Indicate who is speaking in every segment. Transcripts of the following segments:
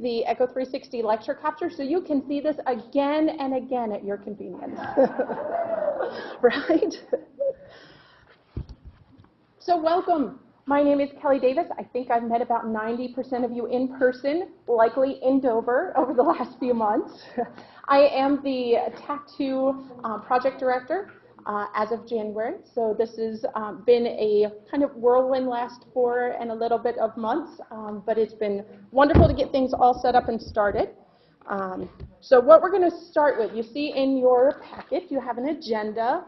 Speaker 1: the Echo 360 lecture capture so you can see this again and again at your convenience. right? So welcome. My name is Kelly Davis. I think I've met about 90% of you in person, likely in Dover, over the last few months. I am the TAC2 uh, project director uh, as of January. So this has um, been a kind of whirlwind last four and a little bit of months, um, but it's been wonderful to get things all set up and started. Um, so what we're going to start with, you see in your packet, you have an agenda.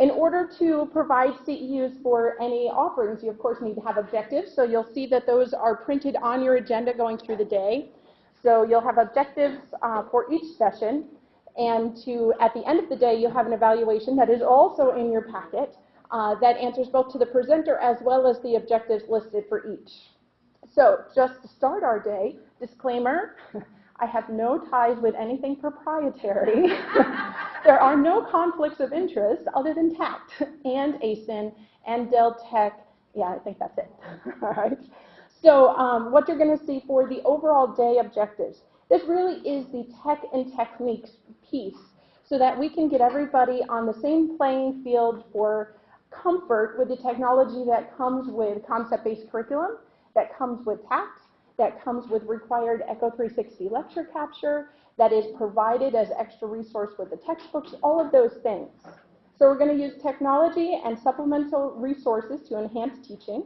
Speaker 1: In order to provide CEUs for any offerings, you of course need to have objectives. So you'll see that those are printed on your agenda going through the day. So you'll have objectives uh, for each session and to, at the end of the day, you have an evaluation that is also in your packet uh, that answers both to the presenter as well as the objectives listed for each. So just to start our day, disclaimer, I have no ties with anything proprietary. there are no conflicts of interest other than TACT and ACEN and Del Tech. Yeah, I think that's it. All right. So um, what you're going to see for the overall day objectives, this really is the tech and techniques piece so that we can get everybody on the same playing field for comfort with the technology that comes with concept-based curriculum, that comes with TACT, that comes with required Echo 360 lecture capture, that is provided as extra resource with the textbooks, all of those things. So we're going to use technology and supplemental resources to enhance teaching.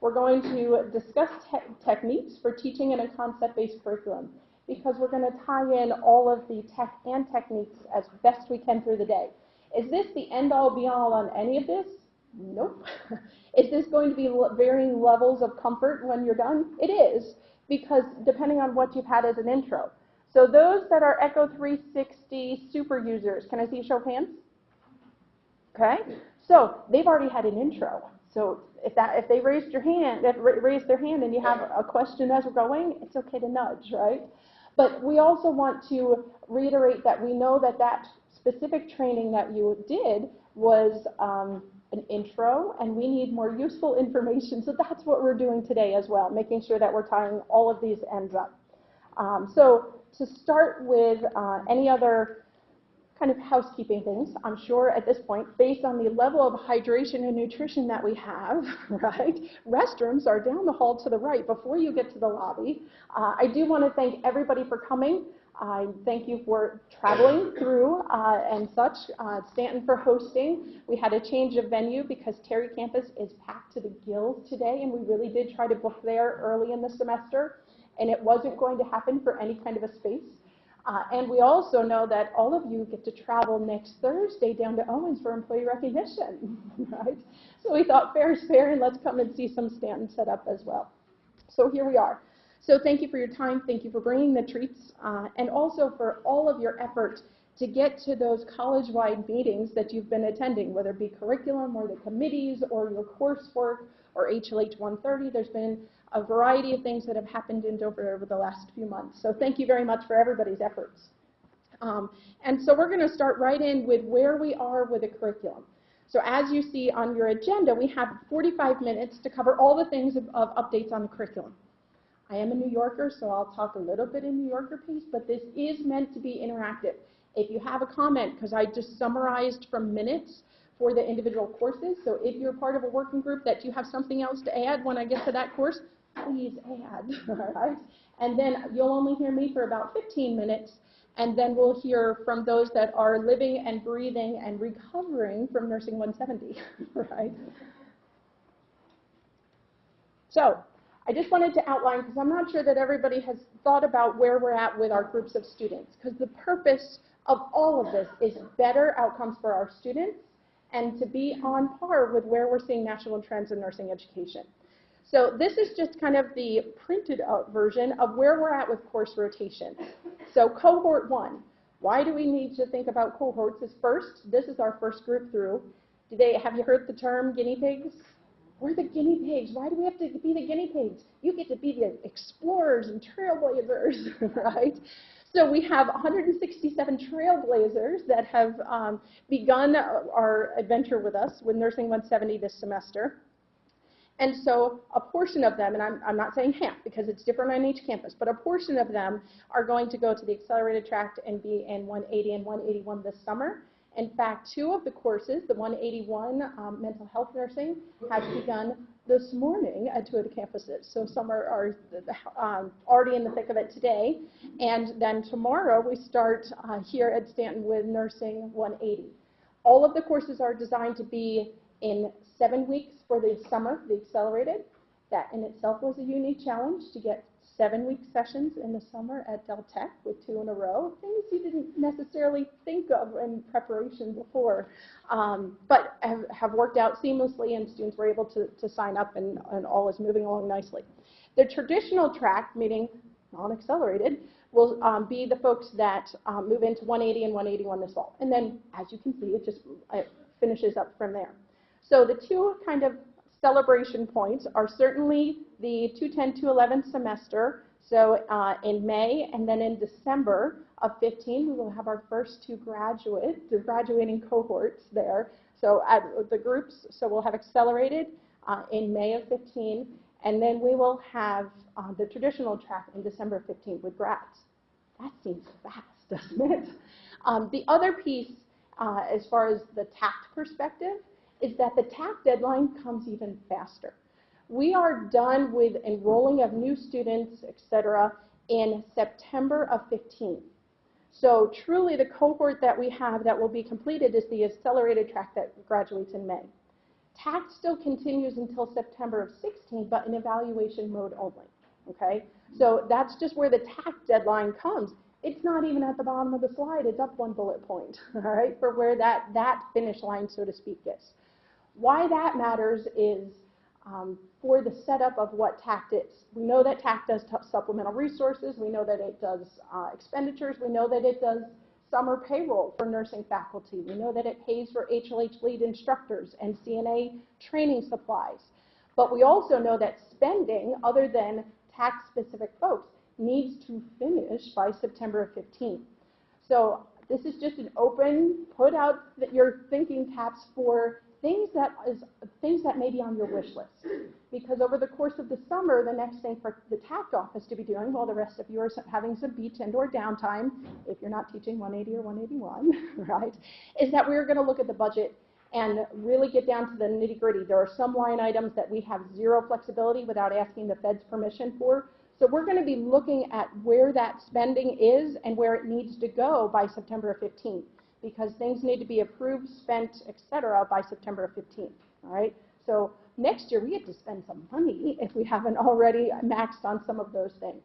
Speaker 1: We're going to discuss te techniques for teaching in a concept-based curriculum because we're going to tie in all of the tech and techniques as best we can through the day. Is this the end-all be-all on any of this? Nope. is this going to be varying levels of comfort when you're done? It is, because depending on what you've had as an intro. So those that are Echo 360 super users, can I see a show of hands? Okay, so they've already had an intro. So if that if they raised your hand, if raised their hand and you have a question as we're going, it's okay to nudge, right? But we also want to reiterate that we know that that specific training that you did was um, an intro, and we need more useful information. So that's what we're doing today as well, making sure that we're tying all of these ends up. Um, so to start with uh, any other kind of housekeeping things, I'm sure at this point, based on the level of hydration and nutrition that we have, right? Restrooms are down the hall to the right before you get to the lobby. Uh, I do want to thank everybody for coming. I thank you for traveling through uh, and such. Uh, Stanton for hosting. We had a change of venue because Terry campus is packed to the gills today, and we really did try to book there early in the semester, and it wasn't going to happen for any kind of a space. Uh, and we also know that all of you get to travel next Thursday down to Owens for employee recognition, right? So we thought fair is fair and let's come and see some stands set up as well. So here we are. So thank you for your time. Thank you for bringing the treats uh, and also for all of your effort to get to those college-wide meetings that you've been attending, whether it be curriculum or the committees or your coursework or HLH 130. There's been a variety of things that have happened in Dover over the last few months. So thank you very much for everybody's efforts. Um, and so we're going to start right in with where we are with the curriculum. So as you see on your agenda, we have 45 minutes to cover all the things of, of updates on the curriculum. I am a New Yorker, so I'll talk a little bit in New Yorker piece, but this is meant to be interactive. If you have a comment, because I just summarized from minutes for the individual courses, so if you're part of a working group that you have something else to add when I get to that course, please add, all right? And then you'll only hear me for about 15 minutes, and then we'll hear from those that are living and breathing and recovering from Nursing 170, right? So I just wanted to outline, because I'm not sure that everybody has thought about where we're at with our groups of students, because the purpose of all of this is better outcomes for our students and to be on par with where we're seeing national trends in nursing education. So this is just kind of the printed out version of where we're at with course rotation. So cohort one, why do we need to think about cohorts is first, this is our first group through. Do they, have you heard the term guinea pigs? We're the guinea pigs. Why do we have to be the guinea pigs? You get to be the explorers and trailblazers, right? So we have 167 trailblazers that have um, begun our adventure with us with Nursing 170 this semester. And so a portion of them, and I'm, I'm not saying half because it's different on each campus, but a portion of them are going to go to the accelerated track and be in 180 and 181 this summer. In fact, two of the courses, the 181 um, mental health nursing, has begun this morning at two of the campuses. So some are, are um, already in the thick of it today. And then tomorrow we start uh, here at Stanton with nursing 180. All of the courses are designed to be in seven weeks for the summer, the accelerated. That in itself was a unique challenge to get seven-week sessions in the summer at Del Tech with two in a row, things you didn't necessarily think of in preparation before, um, but have, have, worked out seamlessly and students were able to, to sign up and, and all is moving along nicely. The traditional track, meaning non-accelerated, will um, be the folks that um, move into 180 and 181 this fall. And then, as you can see, it just it finishes up from there. So the two kind of celebration points are certainly the 210-211 semester. So uh, in May and then in December of 15, we will have our first two graduates, the graduating cohorts there. So at the groups, so we'll have accelerated uh, in May of 15, and then we will have uh, the traditional track in December 15 with grads. That seems fast, doesn't it? Um, the other piece, uh, as far as the TACT perspective, is that the TAC deadline comes even faster. We are done with enrolling of new students, et cetera, in September of 15. So truly the cohort that we have that will be completed is the accelerated track that graduates in May. TAC still continues until September of 16, but in evaluation mode only, okay? So that's just where the TAC deadline comes. It's not even at the bottom of the slide, it's up one bullet point, all right, for where that, that finish line, so to speak, is. Why that matters is um, for the setup of what TACT is. We know that TACT does supplemental resources. We know that it does uh, expenditures. We know that it does summer payroll for nursing faculty. We know that it pays for HLH lead instructors and CNA training supplies. But we also know that spending, other than TACT-specific folks, needs to finish by September 15th. So this is just an open, put out that your thinking caps for things that is things that may be on your wish list. Because over the course of the summer, the next thing for the TACT office to be doing, while the rest of you are having some beach and or downtime, if you're not teaching 180 or 181, right, is that we're going to look at the budget and really get down to the nitty gritty. There are some line items that we have zero flexibility without asking the Fed's permission for. So we're going to be looking at where that spending is and where it needs to go by September 15th because things need to be approved, spent, et cetera, by September 15th, all right? So next year, we have to spend some money if we haven't already maxed on some of those things.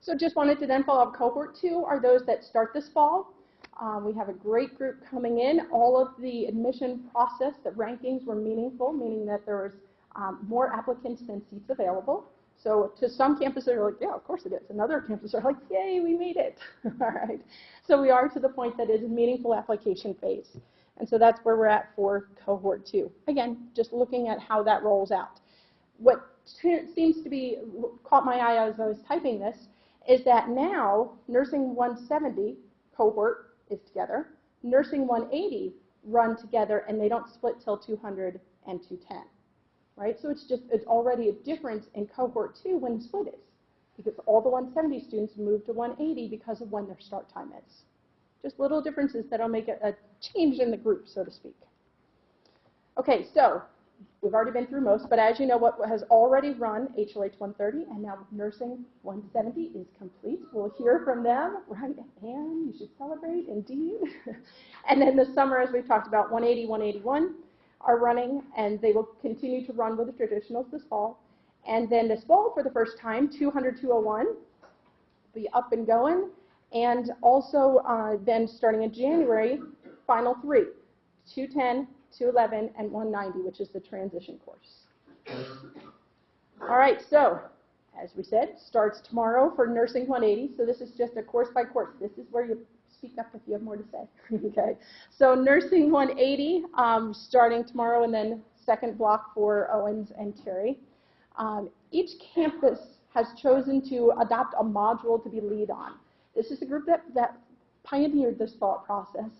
Speaker 1: So just wanted to then follow up cohort two are those that start this fall. Um, we have a great group coming in. All of the admission process, the rankings were meaningful, meaning that there was um, more applicants than seats available. So to some campuses, they're like, yeah, of course it is. Another campus are like, yay, we made it. All right. So we are to the point that it is a meaningful application phase. And so that's where we're at for cohort two. Again, just looking at how that rolls out. What seems to be caught my eye as I was typing this is that now nursing 170 cohort is together, nursing 180 run together, and they don't split till 200 and 210 right? So it's just, it's already a difference in cohort two when the split is, because all the 170 students move to 180 because of when their start time is. Just little differences that'll make a, a change in the group, so to speak. Okay, so we've already been through most, but as you know, what has already run HLH 130 and now nursing 170 is complete. We'll hear from them, right? And you should celebrate, indeed. and then the summer, as we've talked about, 180, 181 are running, and they will continue to run with the traditionals this fall. And then this fall, for the first time, 200, 201 be up and going. And also uh, then starting in January, final three, 210, 211, and 190, which is the transition course. All right, so as we said, starts tomorrow for Nursing 180. So this is just a course by course. This is where you speak up if you have more to say. okay. So Nursing 180, um, starting tomorrow, and then second block for Owens and Terry. Um, each campus has chosen to adopt a module to be lead on. This is a group that, that pioneered this thought process,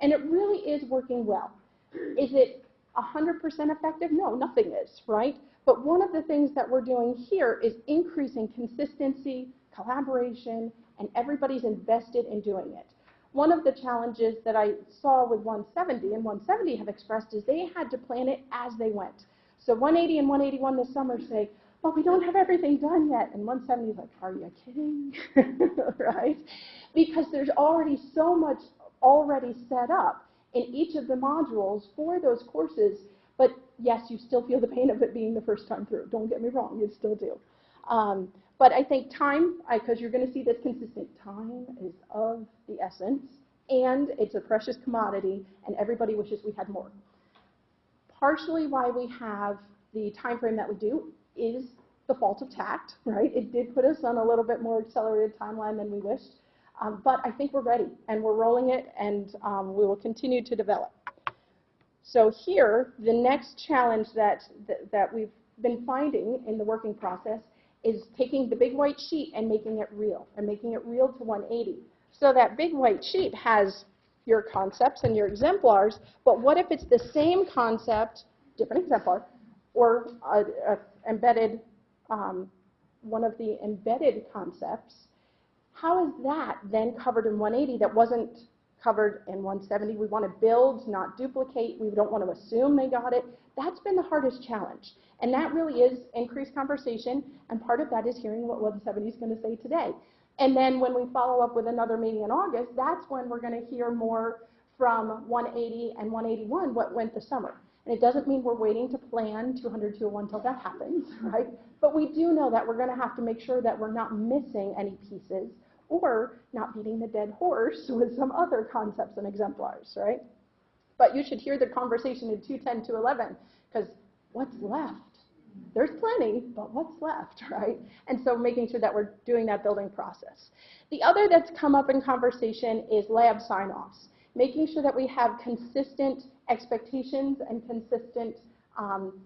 Speaker 1: and it really is working well. Is it 100% effective? No, nothing is, right? But one of the things that we're doing here is increasing consistency, collaboration, and everybody's invested in doing it. One of the challenges that I saw with 170 and 170 have expressed is they had to plan it as they went. So 180 and 181 this summer say, well, we don't have everything done yet. And 170 is like, are you kidding? right? Because there's already so much already set up in each of the modules for those courses. But yes, you still feel the pain of it being the first time through. Don't get me wrong, you still do. Um, but I think time, because you're going to see this consistent, time is of the essence, and it's a precious commodity, and everybody wishes we had more. Partially why we have the time frame that we do is the fault of TACT, right? It did put us on a little bit more accelerated timeline than we wished. Um, but I think we're ready, and we're rolling it, and um, we will continue to develop. So here, the next challenge that, that, that we've been finding in the working process is taking the big white sheet and making it real, and making it real to 180. So that big white sheet has your concepts and your exemplars, but what if it's the same concept, different exemplar, or a, a embedded, um, one of the embedded concepts how is that then covered in 180 that wasn't covered in 170? We want to build, not duplicate. We don't want to assume they got it. That's been the hardest challenge. And that really is increased conversation, and part of that is hearing what 170 is going to say today. And then when we follow up with another meeting in August, that's when we're going to hear more from 180 and 181 what went the summer. And it doesn't mean we're waiting to plan 200 201 until that happens, right? But we do know that we're going to have to make sure that we're not missing any pieces or not beating the dead horse with some other concepts and exemplars, right? But you should hear the conversation in 210, 211, because what's left? There's plenty, but what's left, right? And so making sure that we're doing that building process. The other that's come up in conversation is lab sign-offs, making sure that we have consistent expectations and consistent um,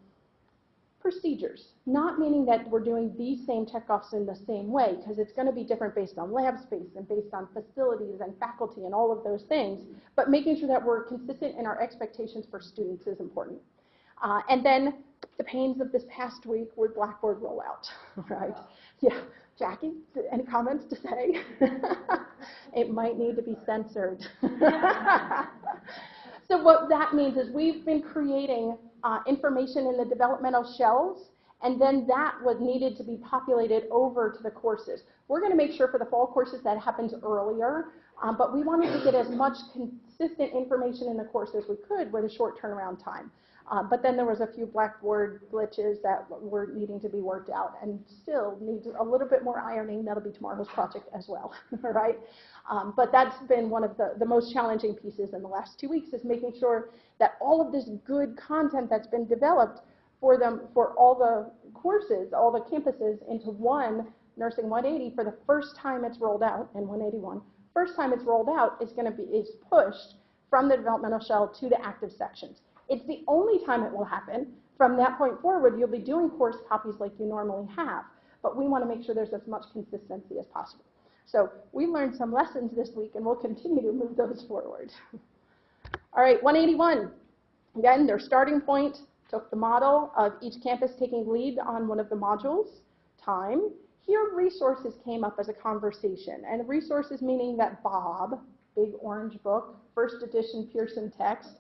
Speaker 1: procedures, not meaning that we're doing these same checkoffs in the same way, because it's going to be different based on lab space and based on facilities and faculty and all of those things, but making sure that we're consistent in our expectations for students is important. Uh, and then the pains of this past week were Blackboard rollout, right? Yeah, Jackie, any comments to say? it might need to be censored. so what that means is we've been creating uh, information in the developmental shells, and then that was needed to be populated over to the courses. We're going to make sure for the fall courses that happens earlier, um, but we wanted to get as much consistent information in the course as we could with a short turnaround time. Uh, but then there was a few Blackboard glitches that were needing to be worked out and still needs a little bit more ironing. That'll be tomorrow's project as well, right? Um, but that's been one of the, the most challenging pieces in the last two weeks is making sure that all of this good content that's been developed for them, for all the courses, all the campuses into one Nursing 180 for the first time it's rolled out in 181, first time it's rolled out is going to be, is pushed from the developmental shell to the active sections. It's the only time it will happen. From that point forward, you'll be doing course copies like you normally have, but we want to make sure there's as much consistency as possible. So we learned some lessons this week, and we'll continue to move those forward. All right, 181. Again, their starting point took the model of each campus taking lead on one of the modules, time. Here, resources came up as a conversation, and resources meaning that Bob, big orange book, first edition Pearson text,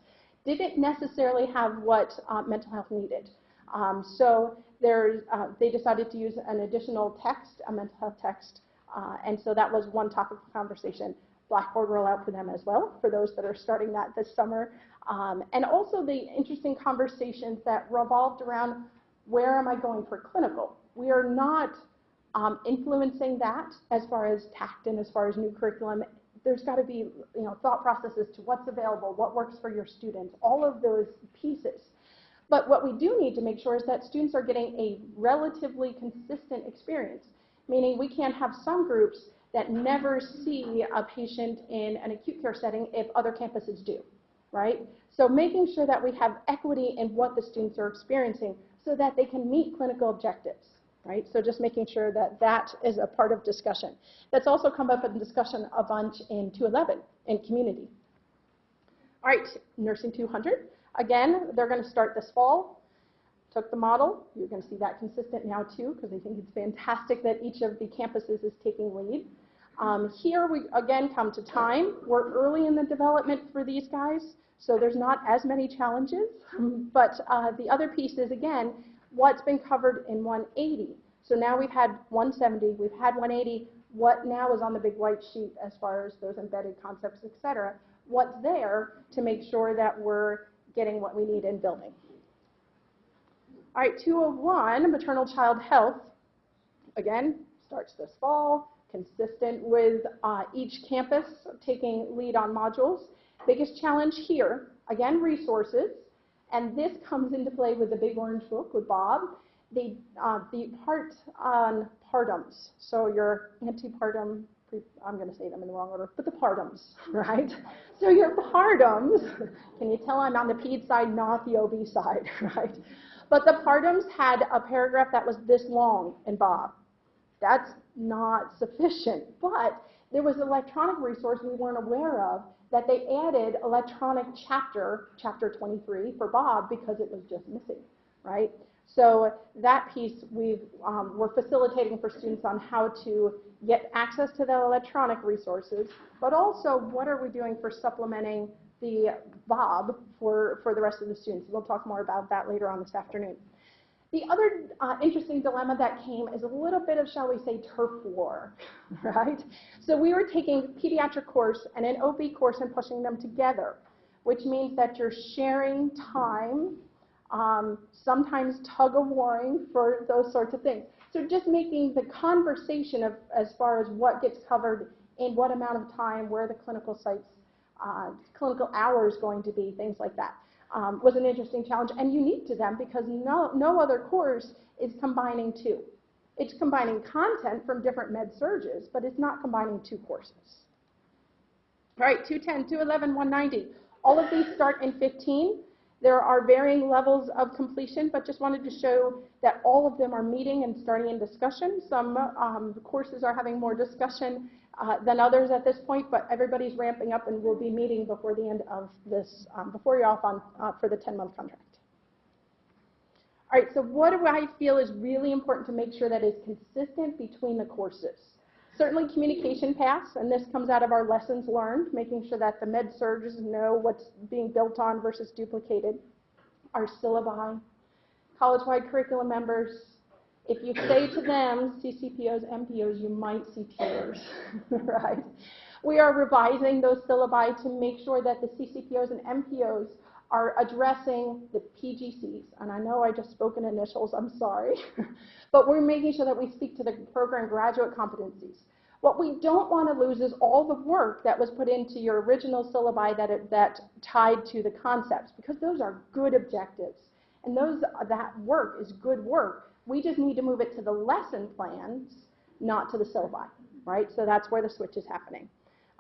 Speaker 1: didn't necessarily have what uh, mental health needed. Um, so uh, they decided to use an additional text, a mental health text, uh, and so that was one topic of conversation. Blackboard rollout for them as well, for those that are starting that this summer. Um, and also the interesting conversations that revolved around where am I going for clinical? We are not um, influencing that as far as TACT and as far as new curriculum there's got to be you know, thought processes to what's available, what works for your students, all of those pieces. But what we do need to make sure is that students are getting a relatively consistent experience, meaning we can't have some groups that never see a patient in an acute care setting if other campuses do, right? So making sure that we have equity in what the students are experiencing so that they can meet clinical objectives right? So just making sure that that is a part of discussion. That's also come up in discussion a bunch in 211 in community. All right, Nursing 200. Again, they're going to start this fall. Took the model. You're going to see that consistent now too, because I think it's fantastic that each of the campuses is taking lead. Um, here we again come to time. We're early in the development for these guys, so there's not as many challenges. But uh, the other piece is again, what's been covered in 180. So now we've had 170, we've had 180. What now is on the big white sheet as far as those embedded concepts, et cetera? What's there to make sure that we're getting what we need in building? All right, 201, maternal child health. Again, starts this fall consistent with uh, each campus taking lead on modules. Biggest challenge here, again, resources, and this comes into play with the Big Orange Book with Bob. The, uh, the part on partums, so your antepartum, I'm going to say them in the wrong order, but the partums, right? So your partums, can you tell I'm on the ped side, not the OB side, right? But the partums had a paragraph that was this long in Bob. That's not sufficient. But there was an electronic resource we weren't aware of that they added electronic chapter, chapter 23 for Bob because it was just missing, right? So that piece we've, um, we're facilitating for students on how to get access to the electronic resources, but also what are we doing for supplementing the Bob for, for the rest of the students. We'll talk more about that later on this afternoon. The other uh, interesting dilemma that came is a little bit of, shall we say, turf war, right? So we were taking pediatric course and an OB course and pushing them together, which means that you're sharing time, um, sometimes tug of warring for those sorts of things. So just making the conversation of as far as what gets covered in what amount of time, where the clinical sites, uh, clinical hours going to be, things like that um, was an interesting challenge and unique to them because no, no other course is combining two. It's combining content from different med surges, but it's not combining two courses. All right, 210, 211, 190. All of these start in 15. There are varying levels of completion, but just wanted to show that all of them are meeting and starting in discussion. Some um, courses are having more discussion uh, than others at this point, but everybody's ramping up and we'll be meeting before the end of this, um, before you're off on, uh, for the 10-month contract. All right, so what do I feel is really important to make sure that is consistent between the courses? Certainly communication paths, and this comes out of our lessons learned, making sure that the med surges know what's being built on versus duplicated. Our syllabi, college-wide curriculum members, if you say to them, CCPOs, MPOs, you might see tears, right? We are revising those syllabi to make sure that the CCPOs and MPOs are addressing the PGCs. And I know I just spoke in initials, I'm sorry. but we're making sure that we speak to the program graduate competencies. What we don't want to lose is all the work that was put into your original syllabi that, it, that tied to the concepts, because those are good objectives. And those, that work is good work. We just need to move it to the lesson plans, not to the syllabi, right? So that's where the switch is happening.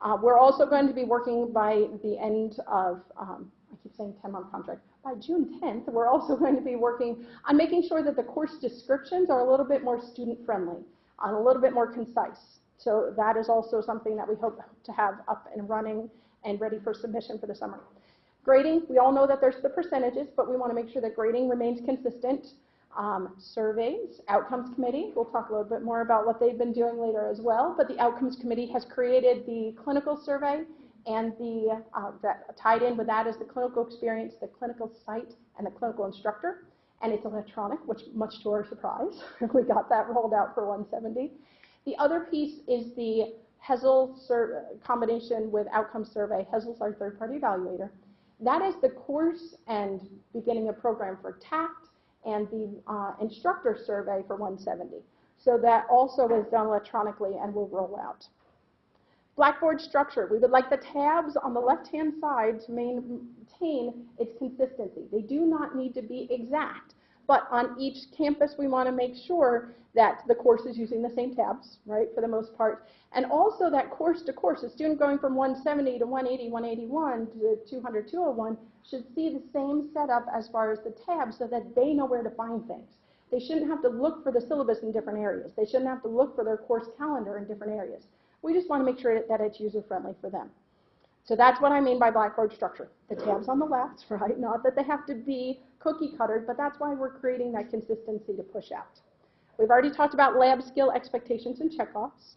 Speaker 1: Uh, we're also going to be working by the end of, um, I keep saying 10-month contract, by June 10th, we're also going to be working on making sure that the course descriptions are a little bit more student-friendly, and a little bit more concise. So that is also something that we hope to have up and running and ready for submission for the summer. Grading, we all know that there's the percentages, but we want to make sure that grading remains consistent um, surveys, outcomes committee. We'll talk a little bit more about what they've been doing later as well. But the outcomes committee has created the clinical survey and the uh, that tied in with that is the clinical experience, the clinical site, and the clinical instructor. And it's electronic, which much to our surprise, we got that rolled out for 170. The other piece is the HESL combination with outcome survey. HESL's our third-party evaluator. That is the course and beginning a program for TACT and the uh, instructor survey for 170. So that also is done electronically and will roll out. Blackboard structure. We would like the tabs on the left-hand side to maintain its consistency. They do not need to be exact. But on each campus, we want to make sure that the course is using the same tabs, right, for the most part. And also that course to course, a student going from 170 to 180, 181 to 200, 201 should see the same setup as far as the tabs so that they know where to find things. They shouldn't have to look for the syllabus in different areas. They shouldn't have to look for their course calendar in different areas. We just want to make sure that it's user-friendly for them. So that's what I mean by Blackboard structure. The tabs on the left, right? Not that they have to be cookie cuttered, but that's why we're creating that consistency to push out. We've already talked about lab skill expectations and checkoffs.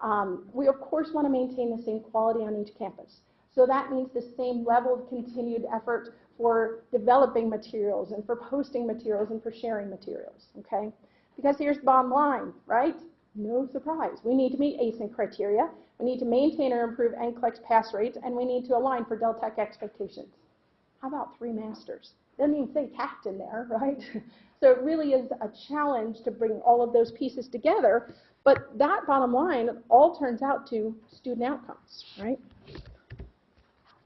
Speaker 1: Um, we of course want to maintain the same quality on each campus. So that means the same level of continued effort for developing materials and for posting materials and for sharing materials, okay? Because here's the bottom line, right? No surprise. We need to meet ACEN criteria. We need to maintain or improve NCLEX pass rates, and we need to align for Del Tech expectations. How about three masters? Doesn't even say tact in there, right? so it really is a challenge to bring all of those pieces together, but that bottom line all turns out to student outcomes, right?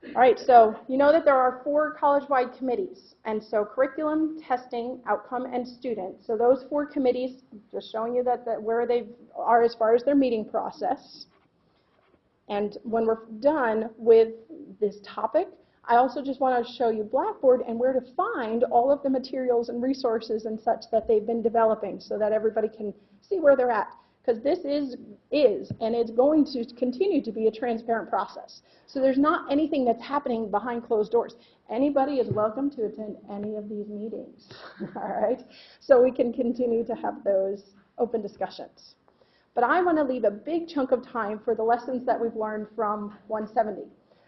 Speaker 1: All right, so you know that there are four college-wide committees, and so curriculum, testing, outcome, and student. So those four committees, just showing you that, that where they are as far as their meeting process. And when we're done with this topic, I also just want to show you Blackboard and where to find all of the materials and resources and such that they've been developing so that everybody can see where they're at because this is, is, and it's going to continue to be a transparent process. So there's not anything that's happening behind closed doors. Anybody is welcome to attend any of these meetings, all right? So we can continue to have those open discussions. But I want to leave a big chunk of time for the lessons that we've learned from 170.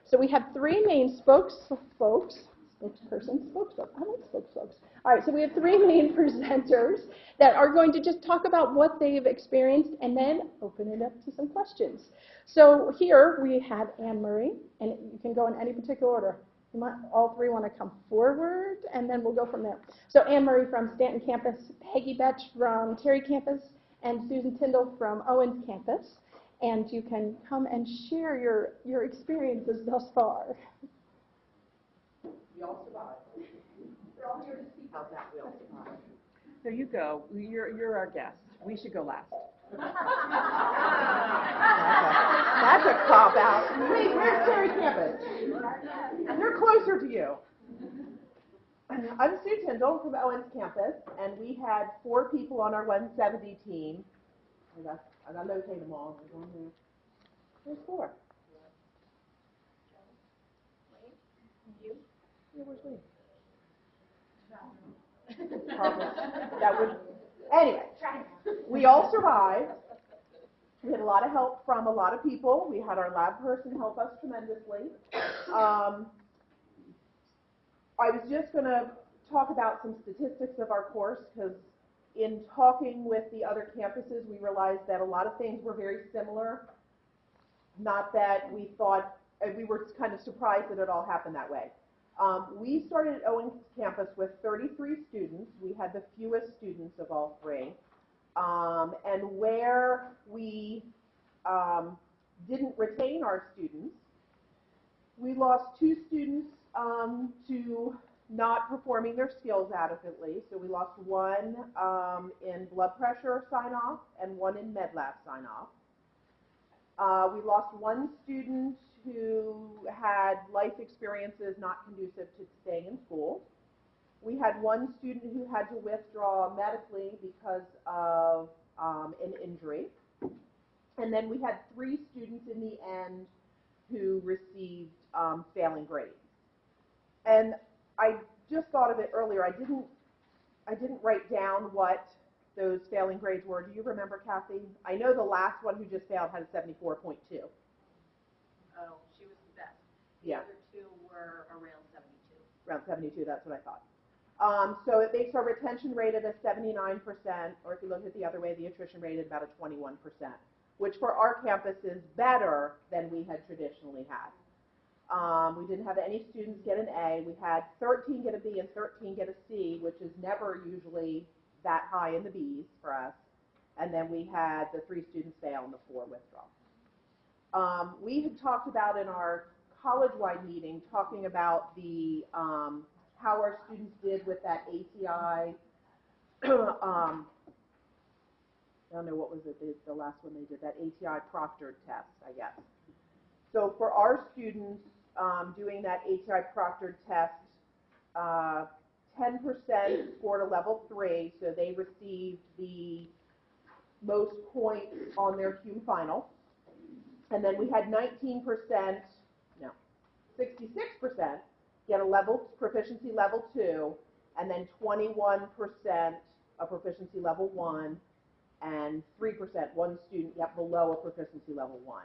Speaker 1: So we have three main spokes, folks, spokesperson, spokesfolk. I like spokesfolks. All right, so we have three main presenters that are going to just talk about what they've experienced and then open it up to some questions. So here we have Anne Murray, and you can go in any particular order. You might, all three want to come forward, and then we'll go from there. So Anne Murray from Stanton campus, Peggy Betch from Terry campus, and Susan Tyndall from Owens campus. And you can come and share your, your experiences thus far.
Speaker 2: We all survived.
Speaker 1: We're all here to speak.
Speaker 2: How's that? We all survived.
Speaker 3: So you go. You're, you're our guest. We should go last.
Speaker 2: That's a cop out. Wait, where's Terry campus? And they're closer to you. I'm Sue Tyndall from Owens campus, and we had four people on our 170 team. I got, I got to locate them all. There's one here. There's four. Where's Lee? Probably. That would, anyway, we all survived. We had a lot of help from a lot of people. We had our lab person help us tremendously. Um, I was just going to talk about some statistics of our course because in talking with the other campuses, we realized that a lot of things were very similar. Not that we thought, we were kind of surprised that it all happened that way. Um, we started at Owens campus with 33 students. We had the fewest students of all three. Um, and where we um, didn't retain our students, we lost two students um, to not performing their skills adequately. So we lost one um, in blood pressure sign off and one in med lab sign off. Uh, we lost one student who had life experiences not conducive to staying in school. We had one student who had to withdraw medically because of um, an injury. And then we had three students in the end who received um, failing grades. And I just thought of it earlier. I didn't, I didn't write down what those failing grades were. Do you remember, Kathy? I know the last one who just failed had a 74.2.
Speaker 4: Oh, she was the best. The
Speaker 2: Yeah.
Speaker 4: other two were around seventy-two.
Speaker 2: around 72, that's what I thought. Um, so it makes our retention rate at a 79%, or if you look at it the other way, the attrition rate is about a 21%, which for our campus is better than we had traditionally had. Um, we didn't have any students get an A. We had 13 get a B and 13 get a C, which is never usually that high in the Bs for us. And then we had the three students fail and the four withdraw. Um, we had talked about in our college-wide meeting, talking about the, um, how our students did with that ATI, um, I don't know, what was it, the, the last one they did, that ATI proctored test, I guess. So for our students, um, doing that ATI proctored test, uh, 10% scored a level three, so they received the most points on their CUME final. And then we had 19%, no, sixty-six percent get a level, proficiency level two, and then twenty-one percent a proficiency level one, and three percent, one student get below a proficiency level one.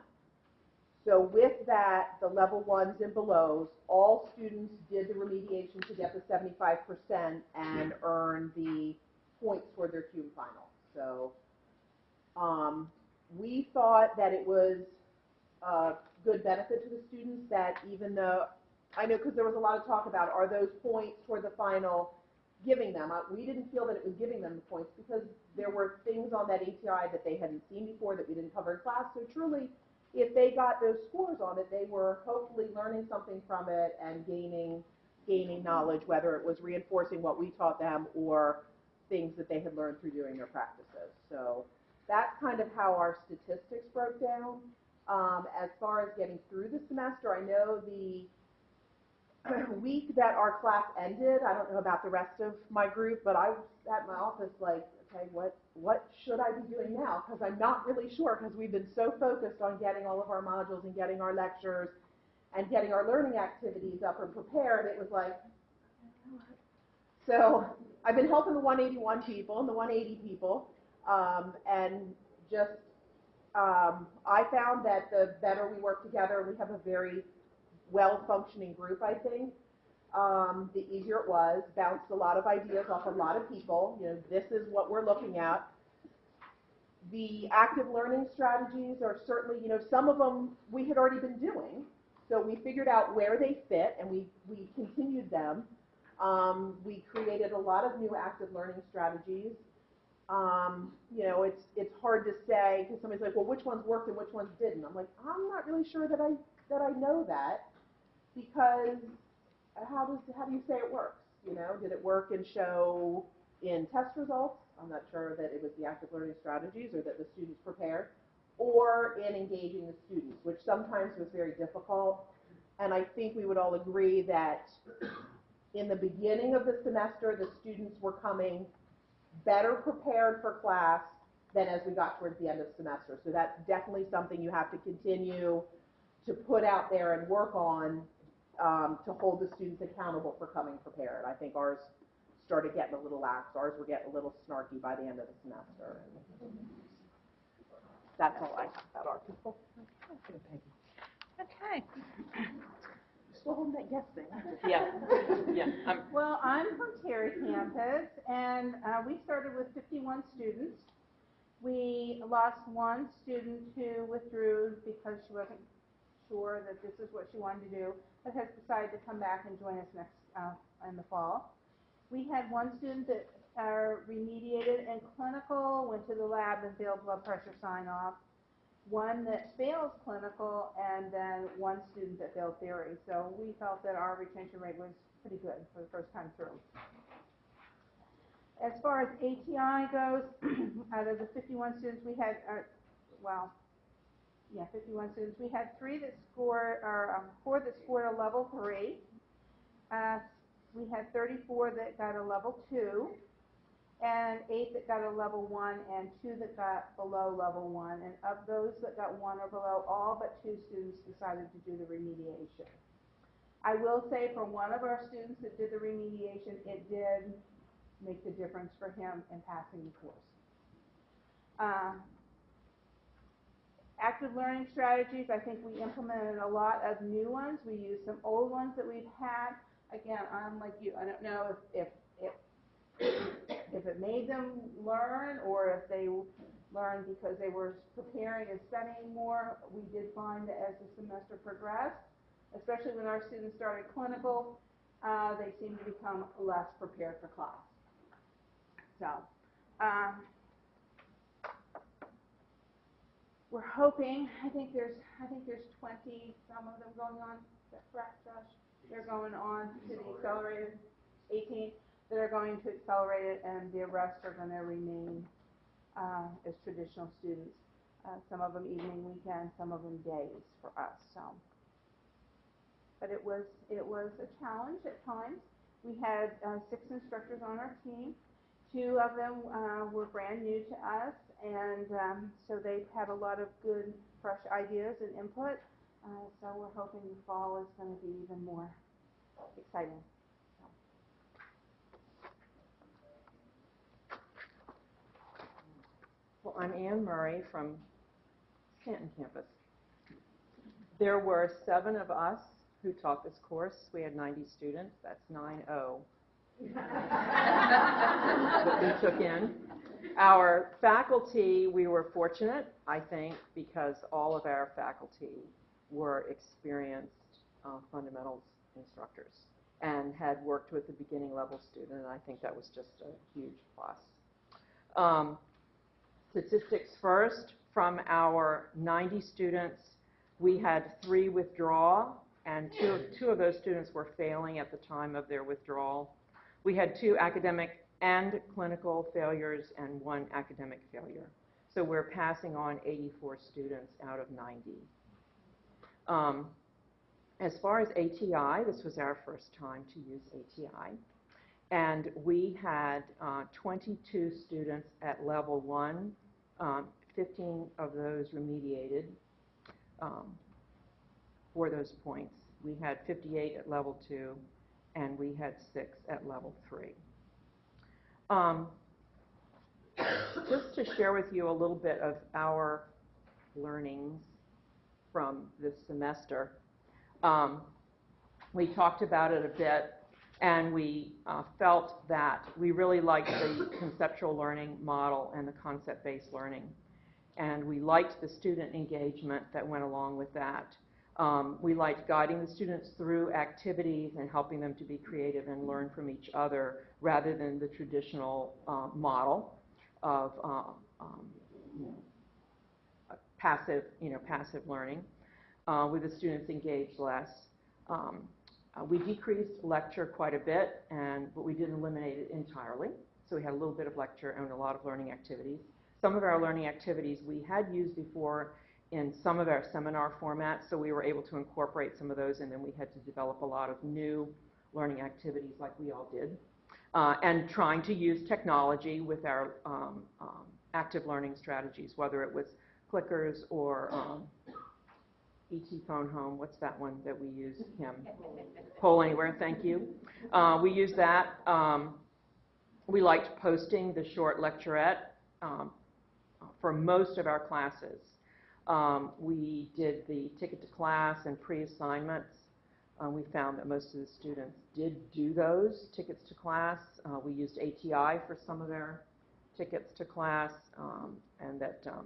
Speaker 2: So with that, the level ones and belows, all students did the remediation to get the seventy-five percent and earn the points for their CUME final. So, um, we thought that it was a good benefit to the students that even though, I know, because there was a lot of talk about, are those points toward the final giving them? We didn't feel that it was giving them the points because there were things on that ATI that they hadn't seen before that we didn't cover in class. So truly, if they got those scores on it, they were hopefully learning something from it and gaining, gaining knowledge, whether it was reinforcing what we taught them or things that they had learned through doing their practices. So that's kind of how our statistics broke down. Um, as far as getting through the semester, I know the week that our class ended, I don't know about the rest of my group, but I was at my office like, okay, what, what should I be doing now? Because I'm not really sure, because we've been so focused on getting all of our modules and getting our lectures and getting our learning activities up and prepared, it was like, so I've been helping the 181 people and the 180 people, um, and just um, I found that the better we work together, we have a very well-functioning group, I think. Um, the easier it was, bounced a lot of ideas off a lot of people. You know, this is what we're looking at. The active learning strategies are certainly, you know, some of them we had already been doing. So we figured out where they fit and we, we continued them. Um, we created a lot of new active learning strategies. Um, you know, it's, it's hard to say because somebody's like, well, which ones worked and which ones didn't? I'm like, I'm not really sure that I, that I know that because how does, how do you say it works? You know, did it work and show in test results? I'm not sure that it was the active learning strategies or that the students prepared or in engaging the students, which sometimes was very difficult. And I think we would all agree that in the beginning of the semester, the students were coming better prepared for class than as we got towards the end of semester. So that's definitely something you have to continue to put out there and work on um, to hold the students accountable for coming prepared. I think ours started getting a little lax. Ours were getting a little snarky by the end of the semester. That's all I have about our people.
Speaker 3: Okay.
Speaker 2: That yes thing.
Speaker 3: Yeah, yeah, I'm,
Speaker 5: Well, I'm from Terry campus, and uh, we started with 51 students. We lost one student who withdrew because she wasn't sure that this is what she wanted to do, but has decided to come back and join us next, uh, in the fall. We had one student that uh, remediated in clinical, went to the lab and failed blood pressure sign-off. One that fails clinical, and then one student that failed theory. So we felt that our retention rate was pretty good for the first time through. As far as ATI goes, out of the 51 students we had, uh, well, yeah, 51 students, we had three that scored, or um, four that scored a level three. Uh, we had 34 that got a level two, and eight that got a level one, and two that got below level one. And of those that got one or below, all but two students decided to do the remediation. I will say for one of our students that did the remediation, it did make the difference for him in passing the course. Uh, active learning strategies, I think we implemented a lot of new ones. We used some old ones that we've had. Again, I'm like you, I don't know if, if, if, if it made them learn or if they learned because they were preparing and studying more. We did find that as the semester progressed, especially when our students started clinical, uh, they seemed to become less prepared for class. So, um, we're hoping, I think there's, I think there's 20, some of them going on, is that correct, Josh? They're going on to the accelerated, 18, that are going to accelerate it, and the rest are going to remain uh, as traditional students. Uh, Some of them evening, weekend, some of them days for us, so. But it was, it was a challenge at times. We had uh, six instructors on our team. Two of them uh, were brand new to us, and um, so they had a lot of good, fresh ideas and input. Uh, so we're hoping the fall is going to be even more exciting.
Speaker 3: I'm Anne Murray from Stanton campus. There were seven of us who taught this course. We had 90 students. That's 9-0 that we took in. Our faculty, we were fortunate, I think, because all of our faculty were experienced uh, fundamentals instructors and had worked with the beginning level student, and I think that was just a huge plus. Um, statistics first, from our 90 students, we had three withdraw, and two, two of those students were failing at the time of their withdrawal. We had two academic and clinical failures and one academic failure. So we're passing on 84 students out of 90. Um, as far as ATI, this was our first time to use ATI. And we had uh, 22 students at level one, um, 15 of those remediated um, for those points. We had 58 at level two, and we had six at level three. Um, just to share with you a little bit of our learnings from this semester. Um, we talked about it a bit, and we uh, felt that we really liked the conceptual learning model and the concept-based learning. And we liked the student engagement that went along with that. Um, we liked guiding the students through activities and helping them to be creative and learn from each other rather than the traditional uh, model of uh, um, passive, you know, passive learning, uh, with the students engaged less. Um, uh, we decreased lecture quite a bit, and but we didn't eliminate it entirely. So we had a little bit of lecture and a lot of learning activities. Some of our learning activities we had used before in some of our seminar formats, so we were able to incorporate some of those, and then we had to develop a lot of new learning activities like we all did. Uh, and trying to use technology with our um, um, active learning strategies, whether it was clickers or um, ET Phone Home, what's that one that we use, Kim? Poll Anywhere, thank you. Uh, we use that. Um, we liked posting the short lecturette um, for most of our classes. Um, we did the ticket to class and pre-assignments. Uh, we found that most of the students did do those tickets to class. Uh, we used ATI for some of their tickets to class, um, and that um,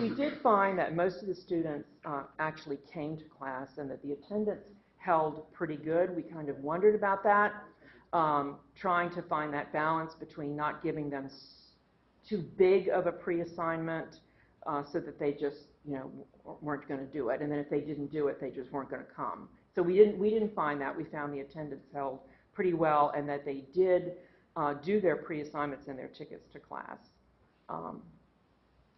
Speaker 3: we did find that most of the students uh, actually came to class and that the attendance held pretty good. We kind of wondered about that, um, trying to find that balance between not giving them too big of a pre-assignment uh, so that they just, you know, weren't going to do it. And then if they didn't do it, they just weren't going to come. So we didn't, we didn't find that. We found the attendance held pretty well and that they did uh, do their pre-assignments and their tickets to class. Um,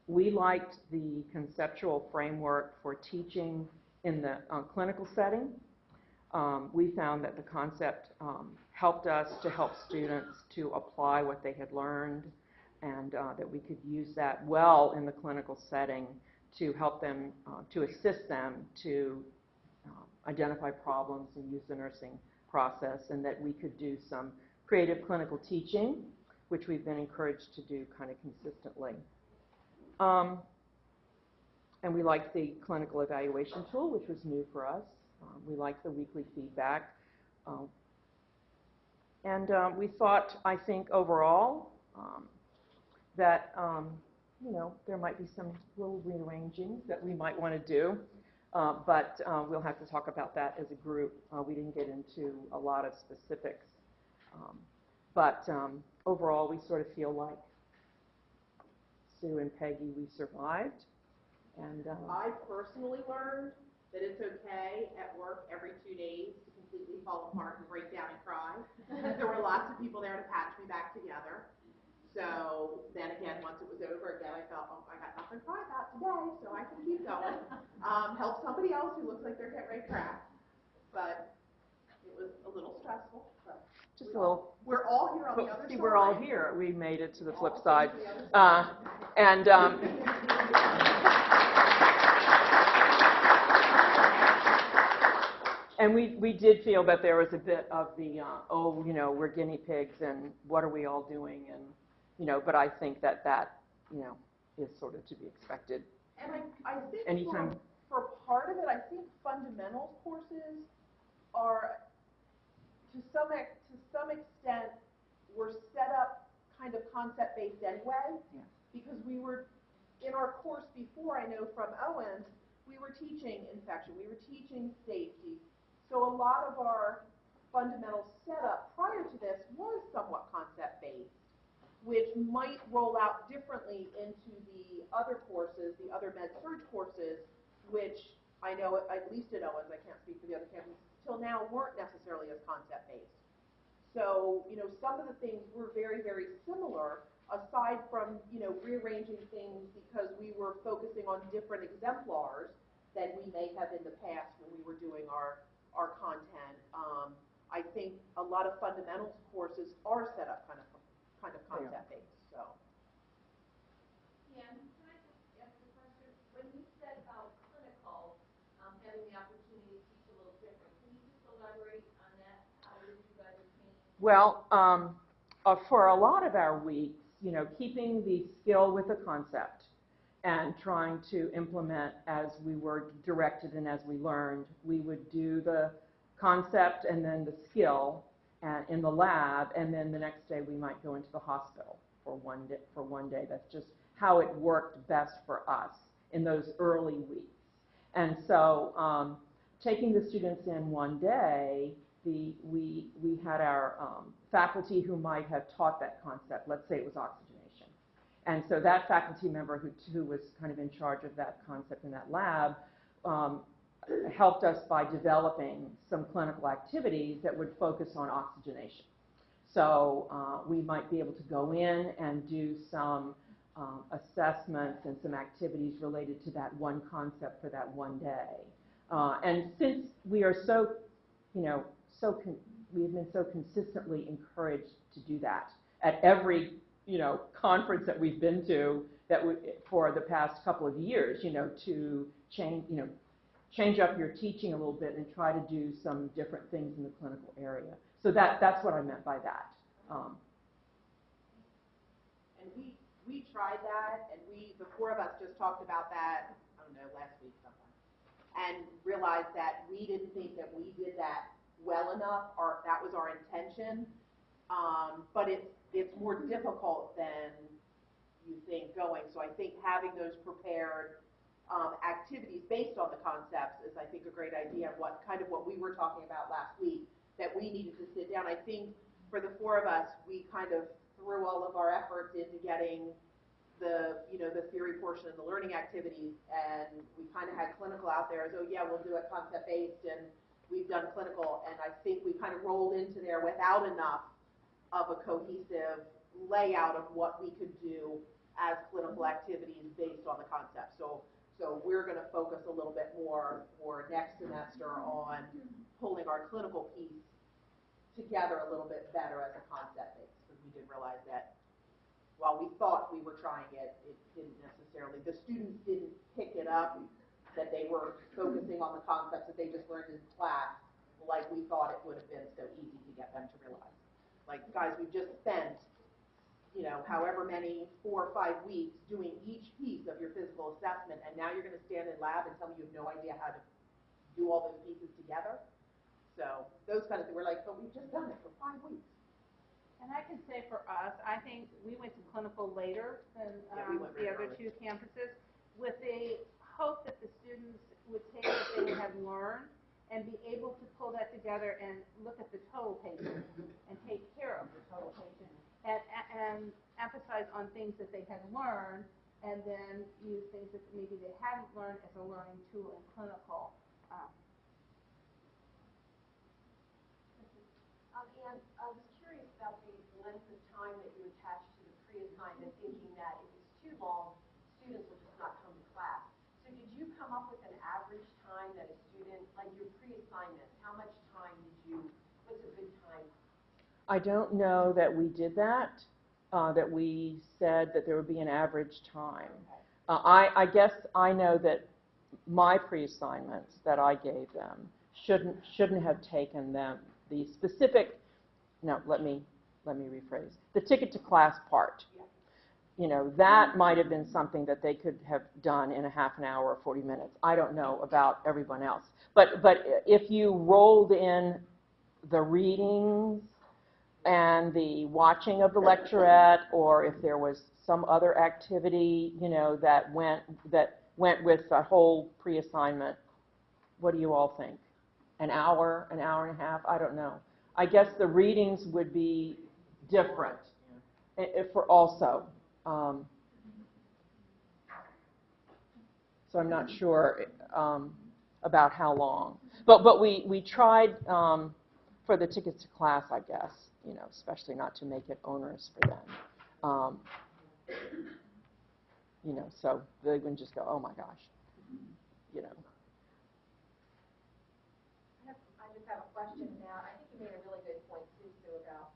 Speaker 3: we liked the conceptual framework for teaching in the uh, clinical setting. Um, we found that the concept um, helped us to help students to apply what they had learned and uh, that we could use that well in the clinical setting to help them, uh, to assist them to uh, identify problems and use the nursing process, and that we could do some creative clinical teaching, which we've been encouraged to do kind of consistently. Um, and we liked the clinical evaluation tool, which was new for us. Um, we liked the weekly feedback. Um, and um, we thought, I think, overall, um, that, um, you know, there might be some little rearranging that we might want to do. Uh, but uh, we'll have to talk about that as a group. Uh, we didn't get into a lot of specifics. Um, but um, overall, we sort of feel like Sue and Peggy, we survived. And um,
Speaker 2: I personally learned that it's okay at work every two days to completely fall apart and break down and cry. there were lots of people there to patch me back together. So then again, once it was over again, I felt, oh, I got nothing to cry about today, so I can keep going. Um, help somebody else who looks like they're getting ready to crack. But it was a little stressful,
Speaker 3: just a little
Speaker 2: we're all here on the other
Speaker 3: see,
Speaker 2: side.
Speaker 3: we're all here. We made it to the flip side. Uh, and um, And we, we did feel that there was a bit of the, uh, oh, you know, we're guinea pigs and what are we all doing? And, you know, but I think that that, you know, is sort of to be expected.
Speaker 2: And I, I think
Speaker 3: Anytime.
Speaker 2: for, for part of it, I think fundamentals courses are, to some, ex- to some extent, were set up kind of concept-based anyway.
Speaker 3: Yeah.
Speaker 2: Because we were, in our course before, I know from Owens, we were teaching infection, we were teaching safety. So a lot of our fundamental setup prior to this was somewhat concept-based, which might roll out differently into the other courses, the other med surg courses, which I know, at- at least at Owens, I can't speak for the other campuses, till now weren't necessarily as concept-based. So, you know, some of the things were very, very similar, aside from, you know, rearranging things because we were focusing on different exemplars than we may have in the past when we were doing our, our content. Um, I think a lot of fundamentals courses are set up kind of, kind of
Speaker 3: They are.
Speaker 2: concept-based, so.
Speaker 4: Pam, can I just ask a question? When you said about clinical, um, having the opportunity to teach a little different, can you just elaborate on that? How did you guys change?
Speaker 3: Well, um, uh, for a lot of our weeks, you know, keeping the skill with the concept and trying to implement as we were directed and as we learned, we would do the concept and then the skill and in the lab, and then the next day we might go into the hospital for one day, for one day. That's just how it worked best for us in those early weeks. And so, um, taking the students in one day, the, we, we had our um, faculty who might have taught that concept, let's say it was oxygenation. And so that faculty member who, who was kind of in charge of that concept in that lab um, helped us by developing some clinical activities that would focus on oxygenation. So uh, we might be able to go in and do some um, assessments and some activities related to that one concept for that one day. Uh, and since we are so, you know, so we have been so consistently encouraged to do that at every, you know, conference that we've been to that we, for the past couple of years, you know, to change, you know, change up your teaching a little bit and try to do some different things in the clinical area. So that, that's what I meant by that. Um,
Speaker 2: And we, we tried that, and we, the four of us just talked about that, I don't know, last week sometime. And realized that we didn't think that we did that well enough, or that was our intention. Um, but it's, it's more difficult than you think going. So I think having those prepared, um, activities based on the concepts is, I think, a great idea. And what, kind of what we were talking about last week, that we needed to sit down. I think for the four of us, we kind of threw all of our efforts into getting the, you know, the theory portion of the learning activities, and we kind of had clinical out there as, oh, yeah, we'll do it concept-based, and we've done clinical, and I think we kind of rolled into there without enough of a cohesive layout of what we could do as clinical activities based on the concept. So, so we're gonna focus a little bit more for next semester on pulling our clinical piece together a little bit better as a concept base, because we did realize that while we thought we were trying it, it didn't necessarily, the students didn't pick it up, that they were focusing on the concepts that they just learned in class, like we thought it would have been so easy to get them to realize. Like, guys, we've just spent, you know, however many, four or five weeks doing each piece of your physical assessment, and now you're gonna stand in lab and tell me you have no idea how to do all those pieces together? So, those kind of things, we're like, but we've just done it for five weeks.
Speaker 5: And I can say for us, I think we went to clinical later than
Speaker 2: Yeah, we
Speaker 5: um, the other
Speaker 2: early.
Speaker 5: two campuses, with the hope that the students would take what they have learned and be able to pull that together and look at the total patient and take care of the total patient and, and emphasize on things that they had learned and then use things that maybe they hadn't learned as a learning tool in clinical. Um,
Speaker 6: Um, and I was curious about the length of time that you attached to the pre-assignment, thinking that if it's too long, students will just not come to class. So did you come up with an average time that a student, like your how much time did you, what's a good time?
Speaker 3: I don't know that we did that, uh, that we said that there would be an average time. Uh, I, I guess I know that my pre-assignments that I gave them shouldn't, shouldn't have taken them, the specific, no, let me, let me rephrase. The ticket to class part. You know, that might have been something that they could have done in a half an hour or 40 minutes. I don't know about everyone else. But, but if you rolled in the readings and the watching of the lecturette, or if there was some other activity, you know, that went, that went with a whole pre-assignment, what do you all think? An hour, an hour and a half? I don't know. I guess the readings would be different i- i- for also. um, So I'm not sure um, about how long. But, but we, we tried um, for the tickets to class, I guess, you know, especially not to make it onerous for them. Um, You know, so they wouldn't just go, oh my gosh, you know.
Speaker 6: I just have a question now. I think you made a really good point too, Sue, about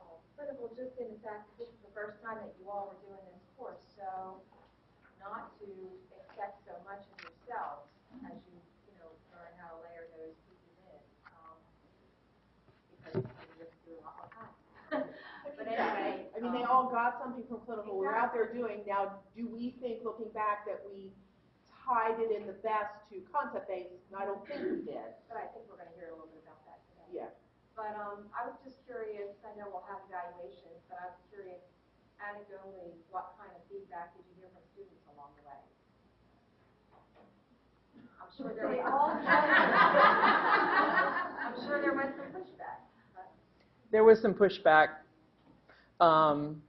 Speaker 6: um, clinical, just in the fact that this is the first time that you all were doing this course, so not to expect so much of yourselves as you, you know, learn how to layer those pieces in. um, Because you're just doing a lot more time. But anyway.
Speaker 2: I mean, they
Speaker 6: um,
Speaker 2: all got something from clinical, we're out there doing, now, do we think, looking back, that we tied it in the best to concept-based? And I don't think we did.
Speaker 6: But I think we're gonna hear a little bit about that today.
Speaker 2: Yeah.
Speaker 6: But, um, I was just curious, I know we'll have evaluations, but I was curious anecdotally, what kind of feedback did you hear from students along the way? I'm sure there was. I'm sure there was some pushback.
Speaker 3: There was some pushback. Um,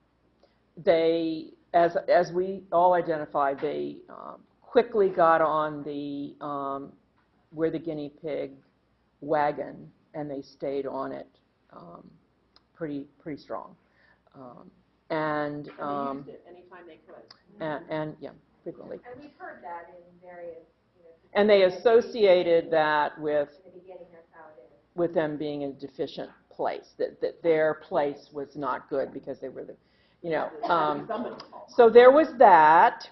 Speaker 3: They, as, as we all identified, they um, quickly got on the, um, we're the guinea pig wagon, and they stayed on it um, pretty, pretty strong. Um, And,
Speaker 2: And they
Speaker 3: um,
Speaker 2: used it anytime they could.
Speaker 3: and, and, yeah, frequently.
Speaker 6: And we've heard that in various.
Speaker 3: And they associated that with
Speaker 6: the beginning, that's how it is.
Speaker 3: with them being a deficient place, that, that their place was not good because they were the, you know. um, So there was that,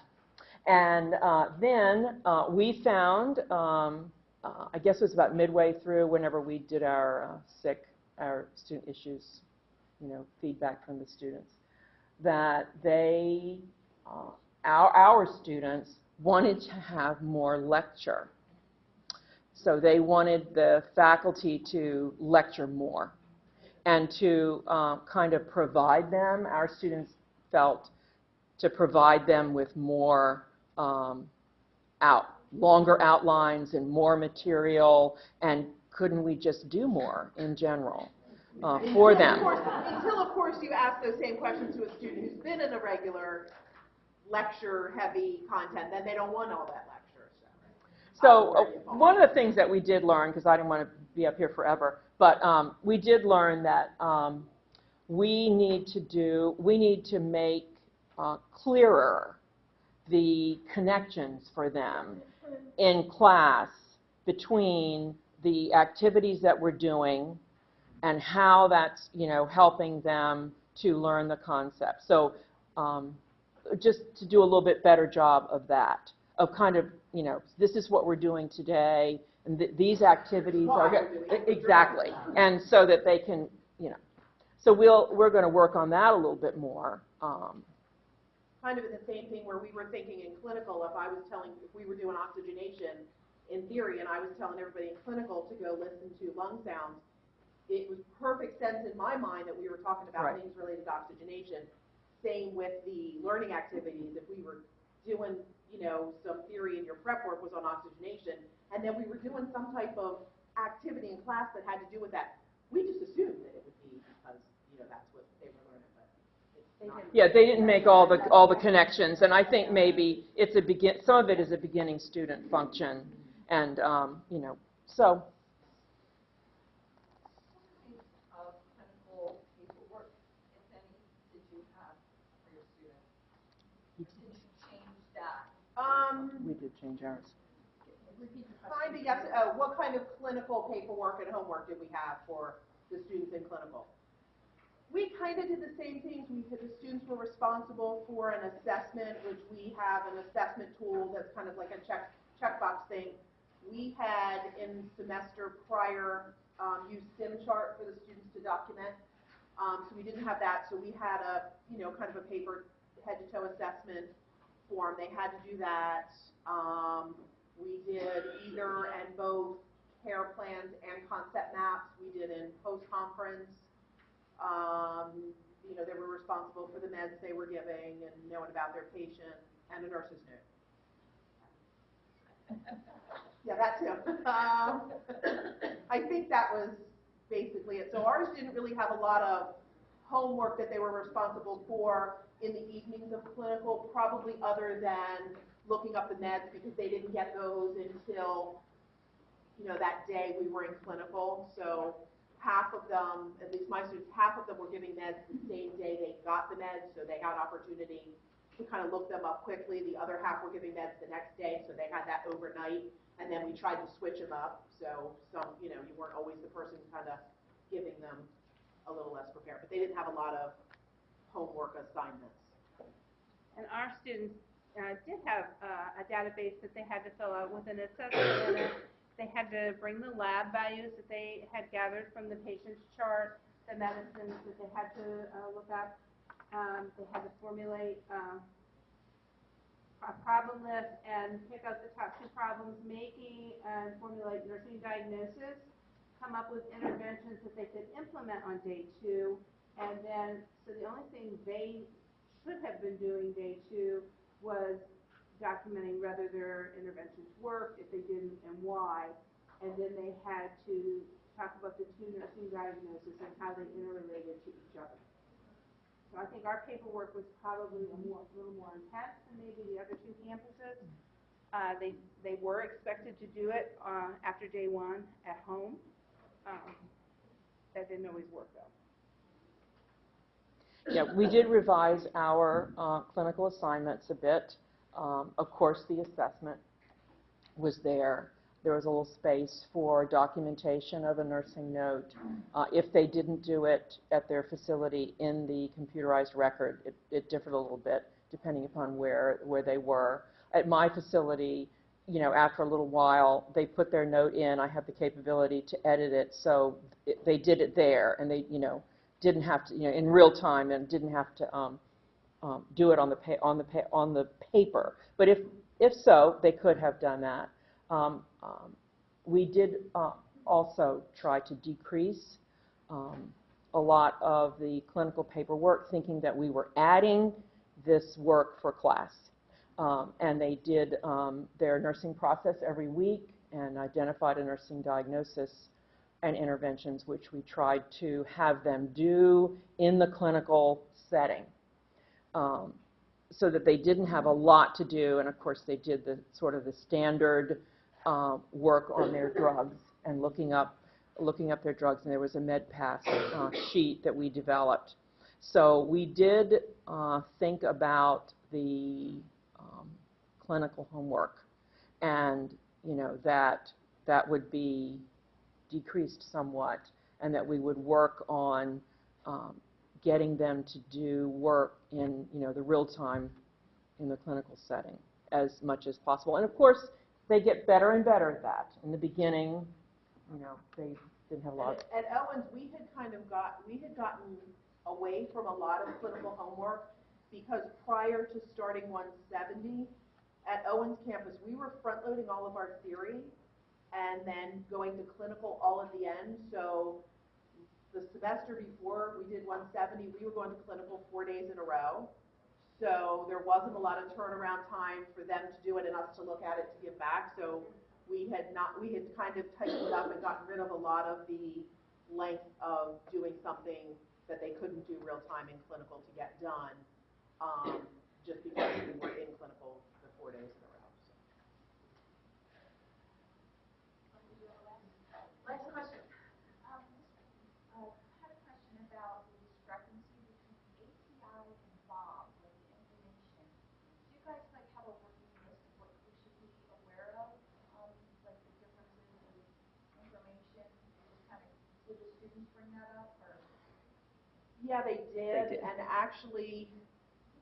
Speaker 3: and uh, then uh, we found, um, uh, I guess it was about midway through, whenever we did our uh, sick, our student issues, you know, feedback from the students, that they, uh, our, our students wanted to have more lecture. So they wanted the faculty to lecture more and to uh, kind of provide them, our students felt, to provide them with more um, out, longer outlines and more material, and couldn't we just do more in general uh, for
Speaker 2: Until, of
Speaker 3: them?
Speaker 2: course- Until, of course, you ask those same questions to a student who's been in a regular lecture-heavy content, then they don't want all that lecture, so.
Speaker 3: So uh, one of the things that we did learn, because I didn't want to be up here forever, but um, we did learn that um, we need to do, we need to make uh, clearer the connections for them in class between the activities that we're doing and how that's, you know, helping them to learn the concept. So um, just to do a little bit better job of that, of kind of, you know, this is what we're doing today, and th- these activities
Speaker 2: Why
Speaker 3: are.
Speaker 2: we're doing it.
Speaker 3: Exactly, and so that they can, you know, so we'll, we're going to work on that a little bit more. um,
Speaker 2: Kind of the same thing where we were thinking in clinical, if I was telling, if we were doing oxygenation in theory, and I was telling everybody in clinical to go listen to lung sounds, it was perfect sense in my mind that we were talking about
Speaker 3: Right.
Speaker 2: things related to oxygenation. Same with the learning activities, if we were doing, you know, some theory in your prep work was on oxygenation, and then we were doing some type of activity in class that had to do with that, we just assumed that it would be because, you know, that's what they were learning, but it's.
Speaker 3: Yeah, they didn't make all the, all the connections, and I think maybe it's a begin, some of it is a beginning student function, and, um, you know, so,
Speaker 4: of clinical paperwork, if any, did you have for your students? Did you change that?
Speaker 2: Um,
Speaker 3: we did change ours.
Speaker 2: kind of, yes, uh, what kind of clinical paperwork and homework did we have for the students in clinical? We kind of did the same things, we, the students were responsible for an assessment, which we have an assessment tool that's kind of like a check, checkbox thing. we had in semester prior, um, used SimChart for the students to document. Um, so we didn't have that, so we had a, you know, kind of a paper head to toe assessment form. They had to do that. Um, we did either and both care plans and concept maps. We did in post-conference. Um, you know, they were responsible for the meds they were giving and knowing about their patient and a nurse's note. Yeah, that too. Um, I think that was basically it. So ours didn't really have a lot of homework that they were responsible for in the evenings of clinical, probably other than looking up the meds because they didn't get those until, you know, that day we were in clinical. So half of them, at least my students, half of them were giving meds the same day they got the meds, so they had opportunity to kind of look them up quickly. The other half were giving meds the next day, so they had that overnight. And then we tried to switch them up, so some, you know, you weren't always the person kind of giving them a little less prepared. But they didn't have a lot of homework assignments.
Speaker 5: And our students uh, did have uh, a database that they had to fill out with an assessment. They had to bring the lab values that they had gathered from the patient's chart, the medicines that they had to uh, look up. Um, They had to formulate uh, a problem list and pick out the top two problems, making and formulate nursing diagnosis, come up with interventions that they could implement on day two. And then, so the only thing they should have been doing day two was documenting whether their interventions worked, if they didn't, and why. And then they had to talk about the two nursing diagnoses and how they interrelated to each other. So I think our paperwork was probably a more, a little more intense than maybe the other two campuses. Uh, they, they were expected to do it, uh, after day one at home. Um, that didn't always work though.
Speaker 3: Yeah, we did revise our uh, clinical assignments a bit. Um, Of course, the assessment was there. There was a little space for documentation of a nursing note. Uh, If they didn't do it at their facility in the computerized record, it- it differed a little bit depending upon where, where they were. At my facility, you know, after a little while, they put their note in, I have the capability to edit it, so it- they did it there, and they, you know, didn't have to, you know, in real time, and didn't have to um, um, do it on the, on the, on the paper. But if, if so, they could have done that. Um, um, We did uh, also try to decrease um, a lot of the clinical paperwork, thinking that we were adding this work for class. Um, And they did their nursing process every week and identified a nursing diagnosis and interventions, which we tried to have them do in the clinical setting. Um, So that they didn't have a lot to do, and of course, they did the, sort of the standard uh, work on their drugs and looking up, looking up their drugs, and there was a MedPass uh, sheet that we developed. So we did uh, think about the um, clinical homework, and, you know, that, that would be decreased somewhat, and that we would work on um, getting them to do work in, you know, the real time in the clinical setting as much as possible. And of course, they get better and better at that. In the beginning, you know, they didn't have a lot.
Speaker 2: At at Owens, we had kind of got, we had gotten away from a lot of clinical homework because prior to starting 170, at Owens campus, we were front-loading all of our theory and then going to clinical all at the end. So the semester before we did 170, we were going to clinical four days in a row. So there wasn't a lot of turnaround time for them to do it and us to look at it to give back. So we had not, we had kind of tightened up and gotten rid of a lot of the length of doing something that they couldn't do real time in clinical to get done, um, just because we were in clinical the four days in a row.
Speaker 6: Last question.
Speaker 4: Um, uh, had a question about the discrepancy between ATI and Bob with the information. Do you guys like have a working list of what we should be aware of, um, like the differences in information? Just kind of, did the students bring that up, or?
Speaker 2: Yeah, they did,
Speaker 3: did.
Speaker 2: and actually,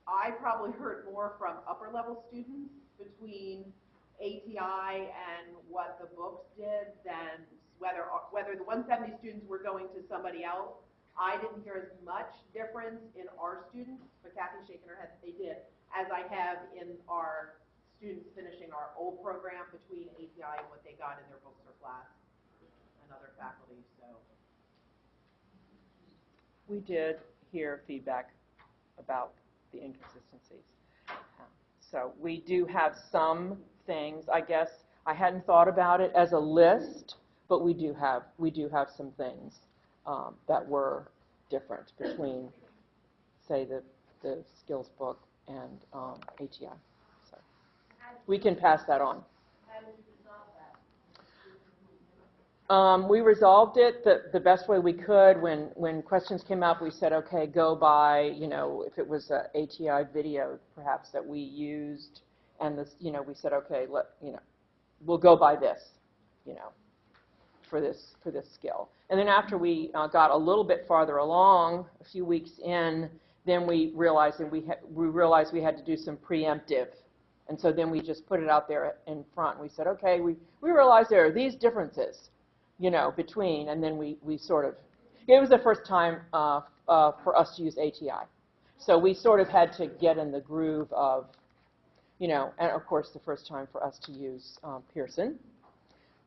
Speaker 2: I probably heard more from upper level students between ATI and what the books did than whether, whether the 170 students were going to somebody else. I didn't hear as much difference in our students, but Kathy's shaking her head that they did, as I have in our students finishing our old program between ATI and what they got in their books or class and other faculty, so.
Speaker 3: We did hear feedback about the inconsistencies. So we do have some things, I guess, I hadn't thought about it as a list, but we do have, we do have some things um, that were different between, say, the, the skills book and um, ATI. So We can pass that on. Um, we resolved it the, the best way we could. When, when questions came up, we said, okay, go by, you know, if it was a ATI video perhaps that we used, and this, you know, we said, okay, let, you know, we'll go by this, you know, for this, for this skill. And then after we uh, got a little bit farther along, a few weeks in, then we realized that we we realized we had to do some preemptive. And so then we just put it out there in front. We said, okay, we, we realize there are these differences you know, between, and then we, we sort of, it was the first time uh, uh, for us to use ATI. So we sort of had to get in the groove of, you know, and of course the first time for us to use um, Pearson.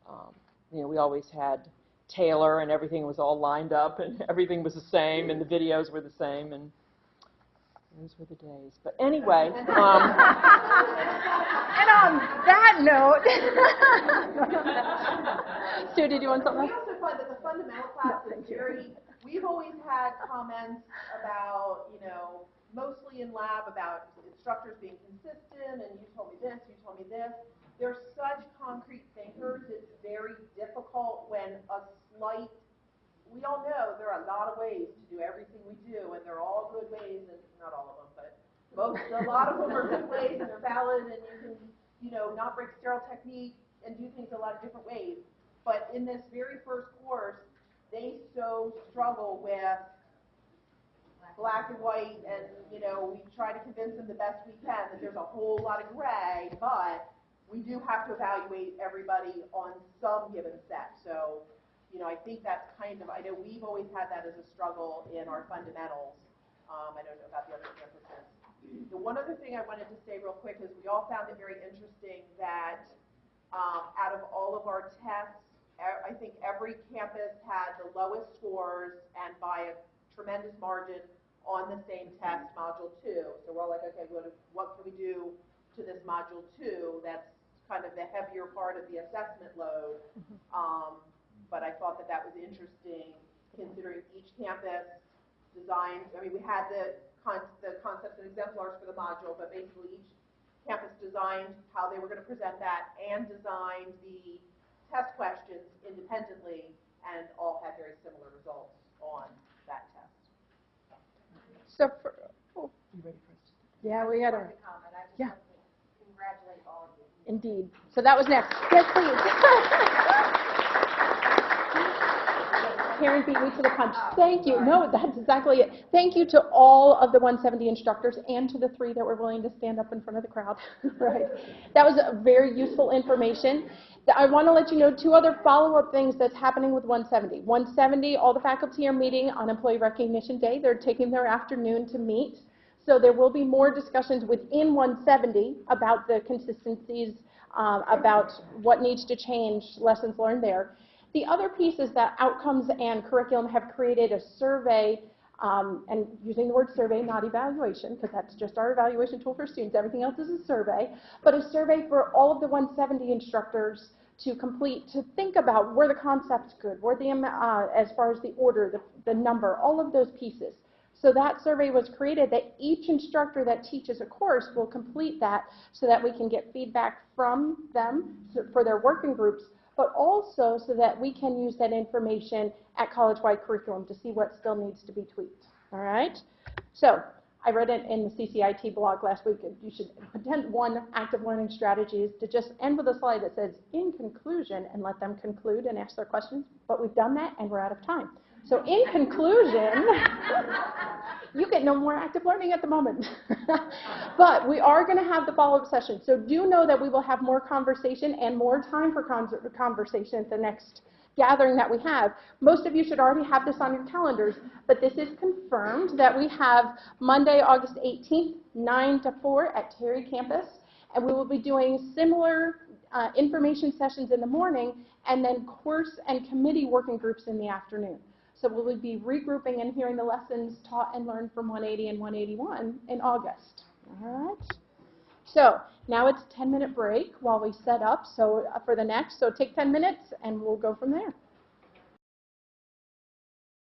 Speaker 3: Um, you know, we always had Taylor and everything was all lined up and everything was the same and the videos were the same and those were the days. But anyway, um,
Speaker 5: And on that note,
Speaker 1: Sue, did you want something?
Speaker 2: We also find that the fundamental class is very, we've always had comments about, you know, mostly in lab about instructors being consistent, and you told me this, you told me this. They're such concrete thinkers, it's very difficult when a slight, we all know there are a lot of ways to do everything we do, and they're all good ways, and not all of them, but most, a lot of them are good ways, and they're valid, and you can, you know, not break sterile technique and do things a lot of different ways. But in this very first course, they so struggle with black and white, and, you know, we try to convince them the best we can that there's a whole lot of gray, but we do have to evaluate everybody on some given set. So, you know, I think that's kind of, I know we've always had that as a struggle in our fundamentals. Um, I don't know about the other campuses. The one other thing I wanted to say real quick is we all found it very interesting that um, out of all of our tests, I think every campus had the lowest scores and by a tremendous margin on the same test, module two. So we're all like, okay, what, what can we do to this module two? That's kind of the heavier part of the assessment load. Um, but I thought that that was interesting considering each campus designed, I mean, we had the con, the concepts and exemplars for the module, but basically each campus designed how they were going to present that and designed the test questions independently and all had very similar results on that test.
Speaker 1: So, for, oh, yeah, we had a,
Speaker 6: comment, I just
Speaker 1: Yeah.
Speaker 6: want to congratulate all of you.
Speaker 1: indeed. So that was next. Yes, please. Karen beat me to the punch. Thank you. No, that's exactly it. Thank you to all of the 170 instructors and to the three that were willing to stand up in front of the crowd. right. That was a very useful information. I want to let you know two other follow-up things that's happening with 170. 170, all the faculty are meeting on Employee Recognition Day. They're taking their afternoon to meet. So there will be more discussions within 170 about the consistencies, um, about what needs to change, lessons learned there. The other piece is that Outcomes and Curriculum have created a survey, um, and using the word survey, not evaluation, because that's just our evaluation tool for students. Everything else is a survey, but a survey for all of the 170 instructors to complete, to think about were the concepts good, were the, uh, as far as the order, the, the number, all of those pieces. So that survey was created that each instructor that teaches a course will complete that so that we can get feedback from them for their working groups, but also so that we can use that information at college-wide curriculum to see what still needs to be tweaked. All right? So I read it in the CCIT blog last week. You should pretend one active learning strategy is to just end with a slide that says, in conclusion, and let them conclude and ask their questions. But we've done that, and we're out of time. So in conclusion, you get no more active learning at the moment. but we are going to have the follow-up session. So do know that we will have more conversation and more time for conversation at the next gathering that we have. Most of you should already have this on your calendars, but this is confirmed that we have Monday, August 18th, 9 to 4 at Terry Campus, and we will be doing similar uh, information sessions in the morning and then course and committee working groups in the afternoon. So we will be regrouping and hearing the lessons taught and learned from 180 and 181 in August. All right. So now it's a 10 minute break while we set up so uh, for the next. So take 10 minutes and we'll go from there.